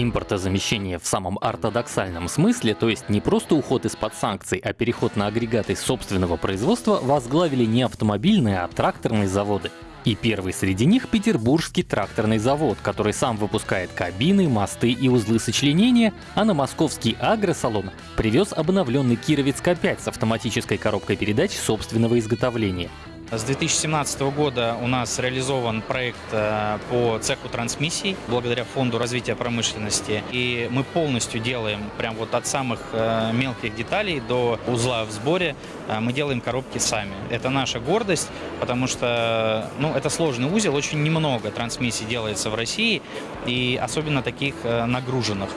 Импортозамещение в самом ортодоксальном смысле, то есть не просто уход из-под санкций, а переход на агрегаты собственного производства, возглавили не автомобильные, а тракторные заводы. И первый среди них — Петербургский тракторный завод, который сам выпускает кабины, мосты и узлы сочленения, а на московский агросалон привез обновленный Кировец К5 с автоматической коробкой передач собственного изготовления. С 2017 года у нас реализован проект э, по цеху трансмиссий благодаря Фонду развития промышленности. И мы полностью делаем, прям вот от самых э, мелких деталей до узла в сборе, э, мы делаем коробки сами. Это наша гордость, потому что ну, это сложный узел, очень немного трансмиссий делается в России, и особенно таких нагруженных,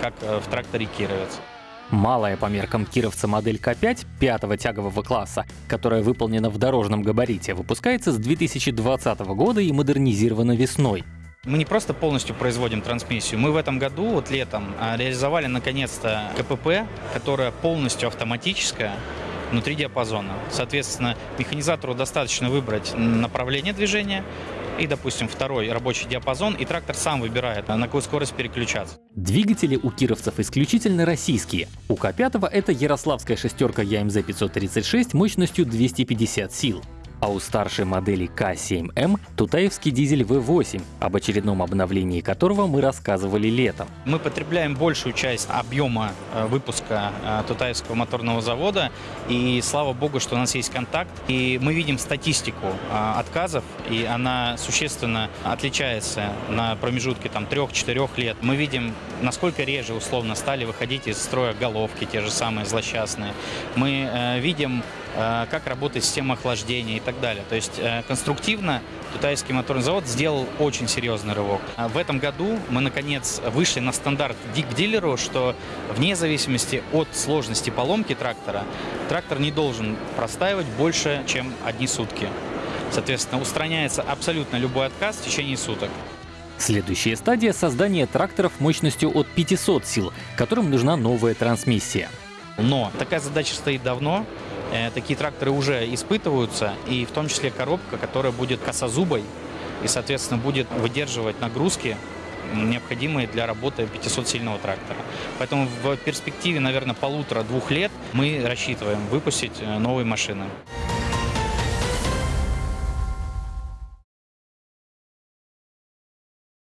как в тракторе «Кировец». Малая по меркам кировца модель К5 пятого тягового класса, которая выполнена в дорожном габарите, выпускается с 2020 года и модернизирована весной. Мы не просто полностью производим трансмиссию, мы в этом году, вот летом, а, реализовали наконец-то КПП, которая полностью автоматическая, внутри диапазона. Соответственно, механизатору достаточно выбрать направление движения, и, допустим, второй рабочий диапазон, и трактор сам выбирает, на какую скорость переключаться. Двигатели у кировцев исключительно российские. У К5 это ярославская шестерка ЯМЗ-536 мощностью 250 сил а у старшей модели К7М Тутаевский дизель V8, об очередном обновлении которого мы рассказывали летом. Мы потребляем большую часть объема э, выпуска э, Тутаевского моторного завода, и слава богу, что у нас есть контакт, и мы видим статистику э, отказов, и она существенно отличается на промежутке там 3-4 лет. Мы видим, насколько реже условно стали выходить из строя головки, те же самые злосчастные. Мы видим как работает система охлаждения и так далее. То есть э, конструктивно Тутайский моторный завод сделал очень серьезный рывок. А в этом году мы, наконец, вышли на стандарт к дилеру, что вне зависимости от сложности поломки трактора, трактор не должен простаивать больше, чем одни сутки. Соответственно, устраняется абсолютно любой отказ в течение суток. Следующая стадия — создание тракторов мощностью от 500 сил, которым нужна новая трансмиссия. Но такая задача стоит давно. Э, такие тракторы уже испытываются, и в том числе коробка, которая будет косозубой и, соответственно, будет выдерживать нагрузки, необходимые для работы 500-сильного трактора. Поэтому в перспективе, наверное, полутора-двух лет мы рассчитываем выпустить э, новые машины.